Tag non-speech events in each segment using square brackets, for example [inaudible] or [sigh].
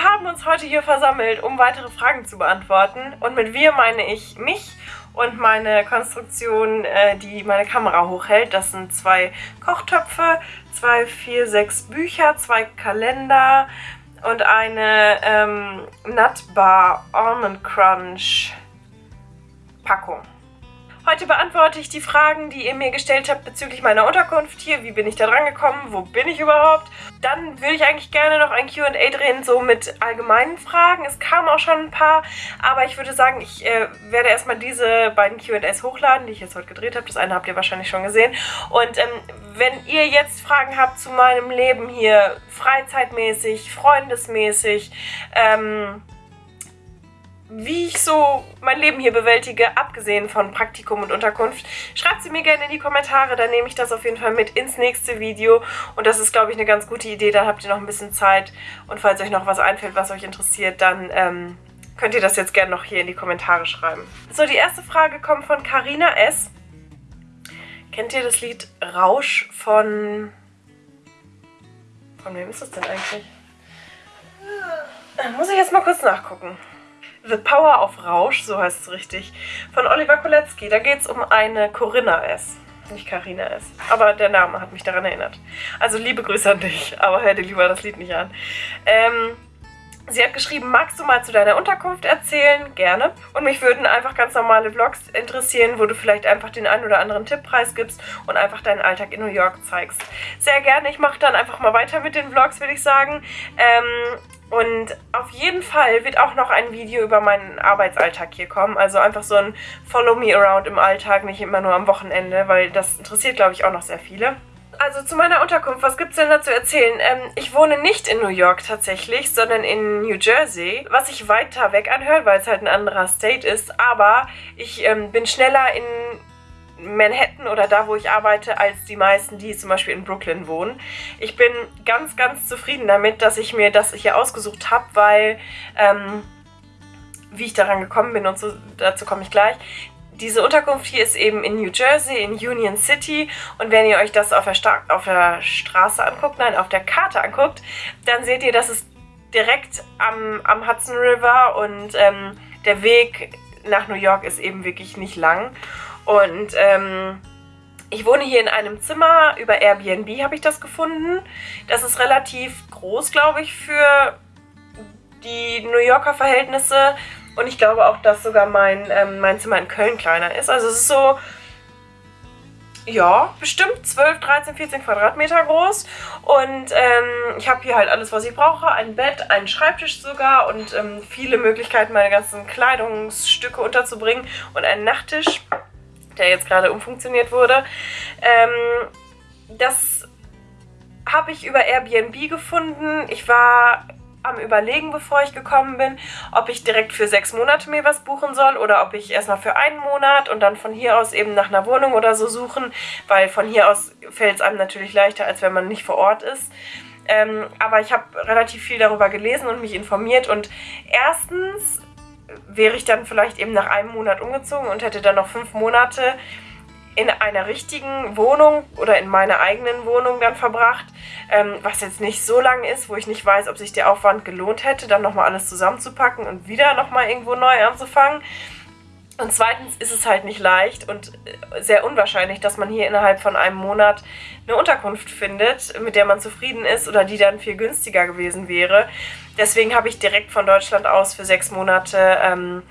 Wir haben uns heute hier versammelt, um weitere Fragen zu beantworten. Und mit wir meine ich mich und meine Konstruktion, äh, die meine Kamera hochhält. Das sind zwei Kochtöpfe, zwei, vier, sechs Bücher, zwei Kalender und eine ähm, Nutbar Almond Crunch Packung. Heute beantworte ich die Fragen, die ihr mir gestellt habt bezüglich meiner Unterkunft hier. Wie bin ich da dran gekommen? Wo bin ich überhaupt? Dann würde ich eigentlich gerne noch ein Q&A drehen, so mit allgemeinen Fragen. Es kamen auch schon ein paar, aber ich würde sagen, ich äh, werde erstmal diese beiden Q&As hochladen, die ich jetzt heute gedreht habe. Das eine habt ihr wahrscheinlich schon gesehen. Und ähm, wenn ihr jetzt Fragen habt zu meinem Leben hier, freizeitmäßig, freundesmäßig, ähm, wie ich so mein Leben hier bewältige, abgesehen von Praktikum und Unterkunft, schreibt sie mir gerne in die Kommentare, dann nehme ich das auf jeden Fall mit ins nächste Video und das ist, glaube ich, eine ganz gute Idee, dann habt ihr noch ein bisschen Zeit und falls euch noch was einfällt, was euch interessiert, dann ähm, könnt ihr das jetzt gerne noch hier in die Kommentare schreiben. So, die erste Frage kommt von Carina S. Kennt ihr das Lied Rausch von... Von wem ist das denn eigentlich? Muss ich jetzt mal kurz nachgucken. The Power of Rausch, so heißt es richtig, von Oliver Kolecki. Da geht es um eine Corinna S. Nicht Carina S. Aber der Name hat mich daran erinnert. Also liebe Grüße an dich, aber hör dir lieber das Lied nicht an. Ähm, Sie hat geschrieben, magst du mal zu deiner Unterkunft erzählen? Gerne. Und mich würden einfach ganz normale Vlogs interessieren, wo du vielleicht einfach den einen oder anderen Tipppreis gibst und einfach deinen Alltag in New York zeigst. Sehr gerne. Ich mache dann einfach mal weiter mit den Vlogs, würde ich sagen. Ähm, und auf jeden Fall wird auch noch ein Video über meinen Arbeitsalltag hier kommen. Also einfach so ein Follow Me Around im Alltag, nicht immer nur am Wochenende, weil das interessiert, glaube ich, auch noch sehr viele. Also zu meiner Unterkunft, was gibt es denn da zu erzählen? Ähm, ich wohne nicht in New York tatsächlich, sondern in New Jersey, was sich weiter weg anhört, weil es halt ein anderer State ist. Aber ich ähm, bin schneller in Manhattan oder da, wo ich arbeite, als die meisten, die zum Beispiel in Brooklyn wohnen. Ich bin ganz, ganz zufrieden damit, dass ich mir das hier ausgesucht habe, weil, ähm, wie ich daran gekommen bin und so, dazu komme ich gleich, diese Unterkunft hier ist eben in New Jersey, in Union City. Und wenn ihr euch das auf der, Sta auf der Straße anguckt, nein, auf der Karte anguckt, dann seht ihr, dass es direkt am, am Hudson River und ähm, der Weg nach New York ist eben wirklich nicht lang. Und ähm, ich wohne hier in einem Zimmer, über Airbnb habe ich das gefunden. Das ist relativ groß, glaube ich, für die New Yorker Verhältnisse. Und ich glaube auch, dass sogar mein, ähm, mein Zimmer in Köln kleiner ist. Also es ist so, ja, bestimmt 12, 13, 14 Quadratmeter groß. Und ähm, ich habe hier halt alles, was ich brauche. Ein Bett, einen Schreibtisch sogar und ähm, viele Möglichkeiten, meine ganzen Kleidungsstücke unterzubringen. Und einen Nachttisch der jetzt gerade umfunktioniert wurde. Ähm, das habe ich über Airbnb gefunden. Ich war am überlegen, bevor ich gekommen bin, ob ich direkt für sechs Monate mir was buchen soll oder ob ich erstmal für einen Monat und dann von hier aus eben nach einer Wohnung oder so suchen, weil von hier aus fällt es einem natürlich leichter, als wenn man nicht vor Ort ist. Ähm, aber ich habe relativ viel darüber gelesen und mich informiert und erstens wäre ich dann vielleicht eben nach einem Monat umgezogen und hätte dann noch fünf Monate in einer richtigen Wohnung oder in meiner eigenen Wohnung dann verbracht, ähm, was jetzt nicht so lang ist, wo ich nicht weiß, ob sich der Aufwand gelohnt hätte, dann nochmal alles zusammenzupacken und wieder nochmal irgendwo neu anzufangen. Und zweitens ist es halt nicht leicht und äh, sehr unwahrscheinlich, dass man hier innerhalb von einem Monat eine Unterkunft findet, mit der man zufrieden ist oder die dann viel günstiger gewesen wäre. Deswegen habe ich direkt von Deutschland aus für sechs Monate ähm,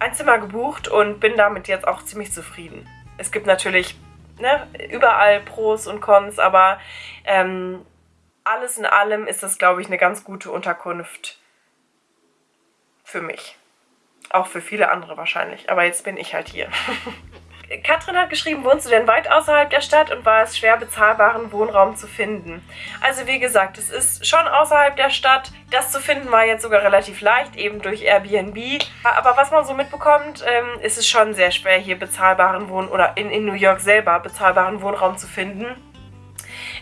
ein Zimmer gebucht und bin damit jetzt auch ziemlich zufrieden. Es gibt natürlich ne, überall Pros und Cons, aber ähm, alles in allem ist das, glaube ich, eine ganz gute Unterkunft für mich. Auch für viele andere wahrscheinlich. Aber jetzt bin ich halt hier. [laughs] Katrin hat geschrieben, wohnst du denn weit außerhalb der Stadt und war es schwer, bezahlbaren Wohnraum zu finden? Also wie gesagt, es ist schon außerhalb der Stadt. Das zu finden war jetzt sogar relativ leicht, eben durch Airbnb. Aber was man so mitbekommt, ähm, ist es schon sehr schwer, hier bezahlbaren Wohn- oder in, in New York selber bezahlbaren Wohnraum zu finden.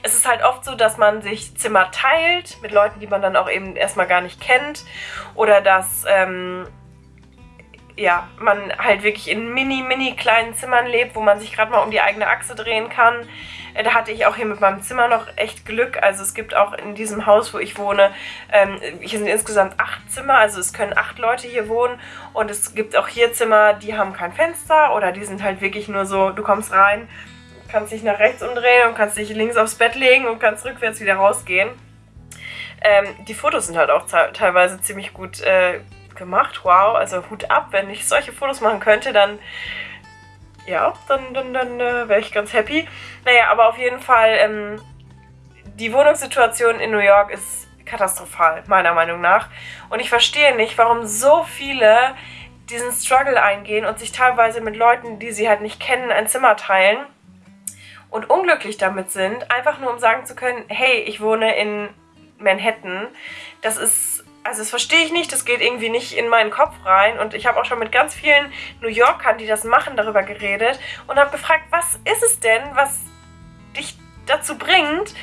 Es ist halt oft so, dass man sich Zimmer teilt mit Leuten, die man dann auch eben erstmal gar nicht kennt. Oder dass... Ähm, ja, man halt wirklich in mini, mini kleinen Zimmern lebt, wo man sich gerade mal um die eigene Achse drehen kann. Äh, da hatte ich auch hier mit meinem Zimmer noch echt Glück. Also es gibt auch in diesem Haus, wo ich wohne, ähm, hier sind insgesamt acht Zimmer, also es können acht Leute hier wohnen. Und es gibt auch hier Zimmer, die haben kein Fenster oder die sind halt wirklich nur so, du kommst rein, kannst dich nach rechts umdrehen und kannst dich links aufs Bett legen und kannst rückwärts wieder rausgehen. Ähm, die Fotos sind halt auch teilweise ziemlich gut äh, gemacht. Wow, also Hut ab. Wenn ich solche Fotos machen könnte, dann ja, dann, dann, dann äh, wäre ich ganz happy. Naja, aber auf jeden Fall, ähm, die Wohnungssituation in New York ist katastrophal, meiner Meinung nach. Und ich verstehe nicht, warum so viele diesen Struggle eingehen und sich teilweise mit Leuten, die sie halt nicht kennen, ein Zimmer teilen und unglücklich damit sind, einfach nur um sagen zu können, hey, ich wohne in Manhattan. Das ist also das verstehe ich nicht, das geht irgendwie nicht in meinen Kopf rein. Und ich habe auch schon mit ganz vielen New Yorkern, die das machen, darüber geredet und habe gefragt, was ist es denn, was dich dazu bringt?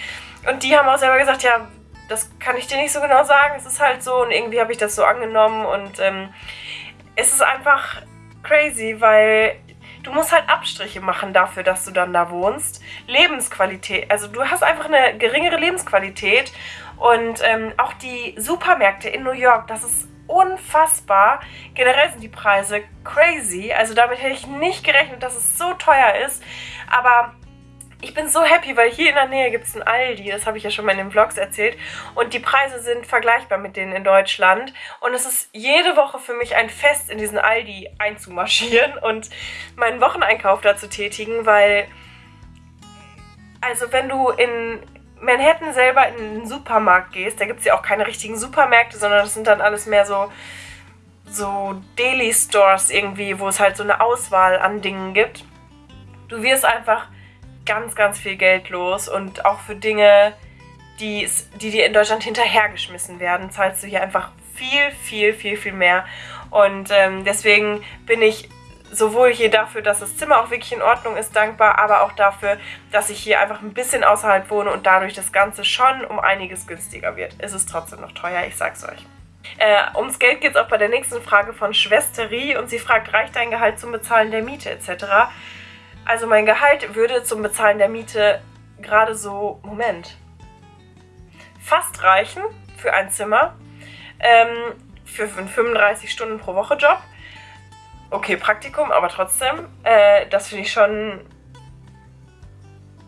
Und die haben auch selber gesagt, ja, das kann ich dir nicht so genau sagen, es ist halt so und irgendwie habe ich das so angenommen und ähm, es ist einfach crazy, weil du musst halt Abstriche machen dafür, dass du dann da wohnst. Lebensqualität, also du hast einfach eine geringere Lebensqualität und ähm, auch die Supermärkte in New York, das ist unfassbar. Generell sind die Preise crazy. Also damit hätte ich nicht gerechnet, dass es so teuer ist. Aber ich bin so happy, weil hier in der Nähe gibt es ein Aldi, das habe ich ja schon mal in den Vlogs erzählt. Und die Preise sind vergleichbar mit denen in Deutschland. Und es ist jede Woche für mich ein Fest, in diesen Aldi einzumarschieren [laughs] und meinen Wocheneinkauf da zu tätigen, weil... Also wenn du in Manhattan selber in den Supermarkt gehst, da gibt es ja auch keine richtigen Supermärkte, sondern das sind dann alles mehr so, so Daily-Stores irgendwie, wo es halt so eine Auswahl an Dingen gibt. Du wirst einfach ganz, ganz viel Geld los und auch für Dinge, die, die dir in Deutschland hinterhergeschmissen werden, zahlst du hier einfach viel, viel, viel, viel mehr. Und ähm, deswegen bin ich sowohl hier dafür, dass das Zimmer auch wirklich in Ordnung ist, dankbar, aber auch dafür, dass ich hier einfach ein bisschen außerhalb wohne und dadurch das Ganze schon um einiges günstiger wird. Es ist trotzdem noch teuer, ich sag's euch. Äh, ums Geld geht es auch bei der nächsten Frage von Schwesterie und sie fragt, reicht dein Gehalt zum Bezahlen der Miete etc.? Also mein Gehalt würde zum Bezahlen der Miete gerade so, Moment, fast reichen für ein Zimmer, ähm, für einen 35 okay, Praktikum, aber trotzdem, äh, das finde ich schon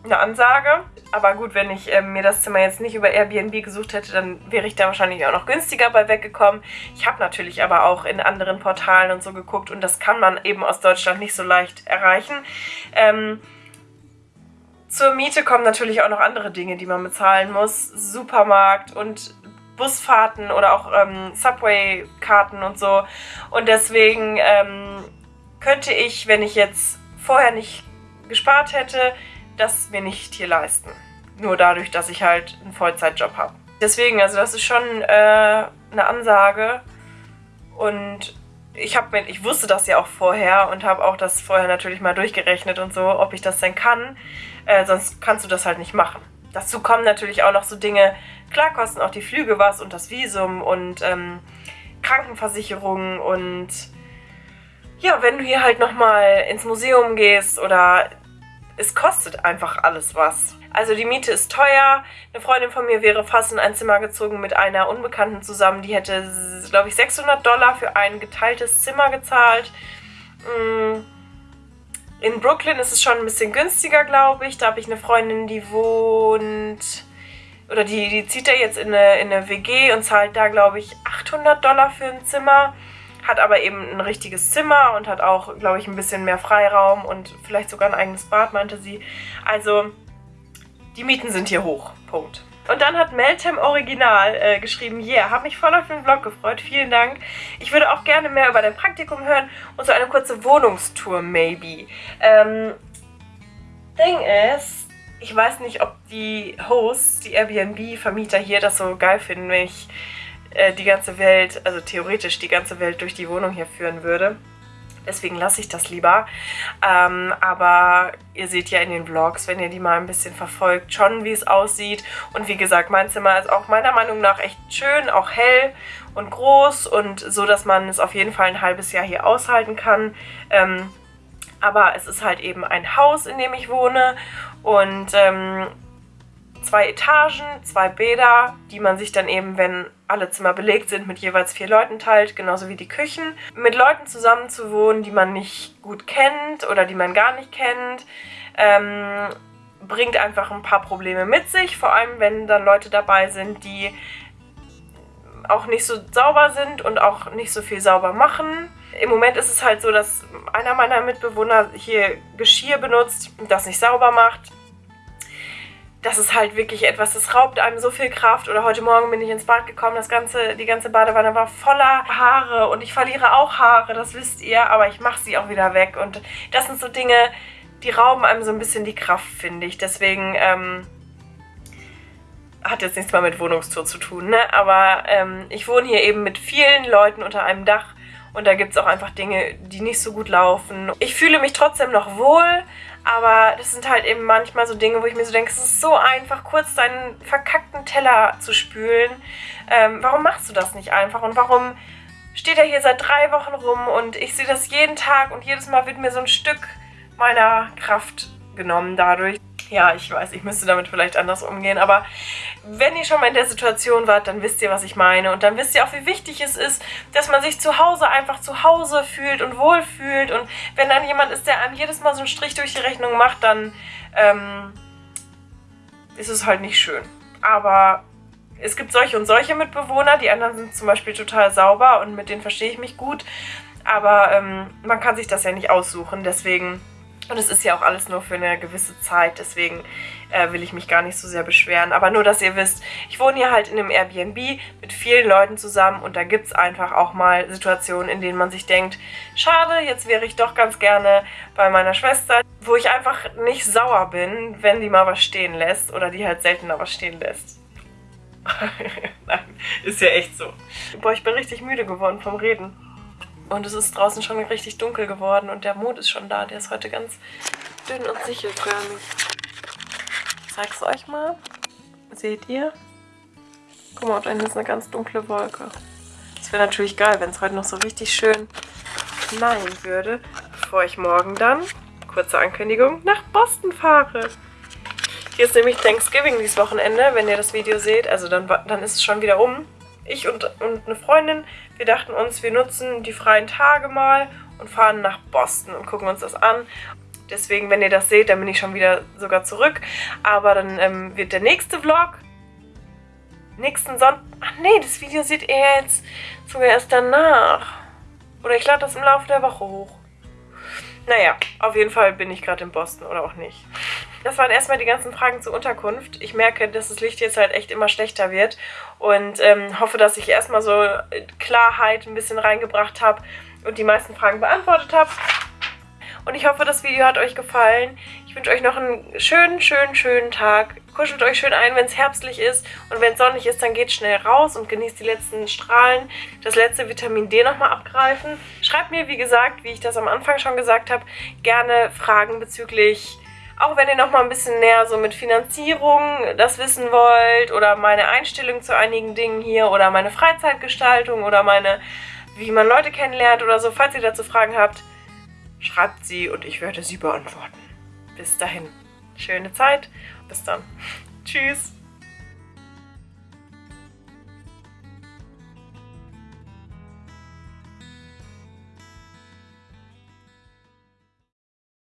eine Ansage. Aber gut, wenn ich äh, mir das Zimmer jetzt nicht über Airbnb gesucht hätte, dann wäre ich da wahrscheinlich auch noch günstiger bei weggekommen. Ich habe natürlich aber auch in anderen Portalen und so geguckt und das kann man eben aus Deutschland nicht so leicht erreichen. Ähm, zur Miete kommen natürlich auch noch andere Dinge, die man bezahlen muss. Supermarkt und Busfahrten oder auch ähm, Subway-Karten und so. Und deswegen ähm, könnte ich, wenn ich jetzt vorher nicht gespart hätte, das mir nicht hier leisten. Nur dadurch, dass ich halt einen Vollzeitjob habe. Deswegen, also das ist schon äh, eine Ansage. Und ich, hab mir, ich wusste das ja auch vorher und habe auch das vorher natürlich mal durchgerechnet und so, ob ich das denn kann. Äh, sonst kannst du das halt nicht machen. Dazu kommen natürlich auch noch so Dinge, klar kosten auch die Flüge was und das Visum und ähm, Krankenversicherung und ja, wenn du hier halt nochmal ins Museum gehst oder es kostet einfach alles was. Also die Miete ist teuer. Eine Freundin von mir wäre fast in ein Zimmer gezogen mit einer Unbekannten zusammen. Die hätte, glaube ich, 600 Dollar für ein geteiltes Zimmer gezahlt. Mm. In Brooklyn ist es schon ein bisschen günstiger, glaube ich. Da habe ich eine Freundin, die wohnt oder die, die zieht er jetzt in eine, in eine WG und zahlt da, glaube ich, 800 Dollar für ein Zimmer. Hat aber eben ein richtiges Zimmer und hat auch, glaube ich, ein bisschen mehr Freiraum und vielleicht sogar ein eigenes Bad, meinte sie. Also, die Mieten sind hier hoch. Punkt. Und dann hat Meltem Original äh, geschrieben, yeah, hab mich voll auf den Vlog gefreut, vielen Dank. Ich würde auch gerne mehr über dein Praktikum hören und so eine kurze Wohnungstour, maybe. Ähm, Ding ist, ich weiß nicht, ob die Hosts, die Airbnb-Vermieter hier das so geil finden, wenn ich äh, die ganze Welt, also theoretisch die ganze Welt durch die Wohnung hier führen würde. Deswegen lasse ich das lieber. Ähm, aber ihr seht ja in den Vlogs, wenn ihr die mal ein bisschen verfolgt, schon wie es aussieht. Und wie gesagt, mein Zimmer ist auch meiner Meinung nach echt schön, auch hell und groß und so, dass man es auf jeden Fall ein halbes Jahr hier aushalten kann. Ähm, aber es ist halt eben ein Haus, in dem ich wohne und ähm, zwei Etagen, zwei Bäder, die man sich dann eben, wenn alle Zimmer belegt sind, mit jeweils vier Leuten teilt, genauso wie die Küchen. Mit Leuten zusammen zu wohnen, die man nicht gut kennt oder die man gar nicht kennt, ähm, bringt einfach ein paar Probleme mit sich, vor allem wenn dann Leute dabei sind, die auch nicht so sauber sind und auch nicht so viel sauber machen. Im Moment ist es halt so, dass einer meiner Mitbewohner hier Geschirr benutzt das nicht sauber macht das ist halt wirklich etwas, das raubt einem so viel Kraft. Oder heute Morgen bin ich ins Bad gekommen, das ganze, die ganze Badewanne war voller Haare und ich verliere auch Haare, das wisst ihr, aber ich mache sie auch wieder weg. Und das sind so Dinge, die rauben einem so ein bisschen die Kraft, finde ich. Deswegen ähm, hat jetzt nichts mal mit Wohnungstour zu tun, ne? Aber ähm, ich wohne hier eben mit vielen Leuten unter einem Dach und da gibt es auch einfach Dinge, die nicht so gut laufen. Ich fühle mich trotzdem noch wohl, aber das sind halt eben manchmal so Dinge, wo ich mir so denke, es ist so einfach, kurz deinen verkackten Teller zu spülen. Ähm, warum machst du das nicht einfach? Und warum steht er hier seit drei Wochen rum und ich sehe das jeden Tag und jedes Mal wird mir so ein Stück meiner Kraft genommen dadurch. Ja, ich weiß, ich müsste damit vielleicht anders umgehen, aber wenn ihr schon mal in der Situation wart, dann wisst ihr, was ich meine. Und dann wisst ihr auch, wie wichtig es ist, dass man sich zu Hause einfach zu Hause fühlt und wohlfühlt. Und wenn dann jemand ist, der einem jedes Mal so einen Strich durch die Rechnung macht, dann ähm, ist es halt nicht schön. Aber es gibt solche und solche Mitbewohner. Die anderen sind zum Beispiel total sauber und mit denen verstehe ich mich gut. Aber ähm, man kann sich das ja nicht aussuchen, deswegen und es ist ja auch alles nur für eine gewisse Zeit, deswegen äh, will ich mich gar nicht so sehr beschweren. Aber nur, dass ihr wisst, ich wohne hier halt in einem Airbnb mit vielen Leuten zusammen und da gibt es einfach auch mal Situationen, in denen man sich denkt, schade, jetzt wäre ich doch ganz gerne bei meiner Schwester, wo ich einfach nicht sauer bin, wenn die mal was stehen lässt oder die halt seltener was stehen lässt. [laughs] Nein, ist ja echt so. Boah, ich bin richtig müde geworden vom Reden. Und es ist draußen schon richtig dunkel geworden und der Mond ist schon da. Der ist heute ganz dünn und sichelförmig. Ich zeig's euch mal. Seht ihr? Guck mal, da hinten ist eine ganz dunkle Wolke. Es wäre natürlich geil, wenn es heute noch so richtig schön knallen würde, bevor ich morgen dann, kurze Ankündigung, nach Boston fahre. Hier ist nämlich Thanksgiving dieses Wochenende, wenn ihr das Video seht. Also dann, dann ist es schon wieder um ich und, und eine Freundin, wir dachten uns, wir nutzen die freien Tage mal und fahren nach Boston und gucken uns das an. Deswegen, wenn ihr das seht, dann bin ich schon wieder sogar zurück. Aber dann ähm, wird der nächste Vlog nächsten Sonntag... Ach nee, das Video seht ihr jetzt sogar erst danach. Oder ich lade das im Laufe der Woche hoch. Naja, auf jeden Fall bin ich gerade in Boston oder auch nicht. Das waren erstmal die ganzen Fragen zur Unterkunft. Ich merke, dass das Licht jetzt halt echt immer schlechter wird und ähm, hoffe, dass ich erstmal so Klarheit ein bisschen reingebracht habe und die meisten Fragen beantwortet habe. Und ich hoffe, das Video hat euch gefallen. Ich wünsche euch noch einen schönen, schönen, schönen Tag. Kuschelt euch schön ein, wenn es herbstlich ist. Und wenn es sonnig ist, dann geht schnell raus und genießt die letzten Strahlen. Das letzte Vitamin D nochmal abgreifen. Schreibt mir, wie gesagt, wie ich das am Anfang schon gesagt habe, gerne Fragen bezüglich auch wenn ihr noch mal ein bisschen näher so mit Finanzierung das wissen wollt oder meine Einstellung zu einigen Dingen hier oder meine Freizeitgestaltung oder meine, wie man Leute kennenlernt oder so, falls ihr dazu Fragen habt, schreibt sie und ich werde sie beantworten. Bis dahin, schöne Zeit. Bis dann. [laughs] Tschüss.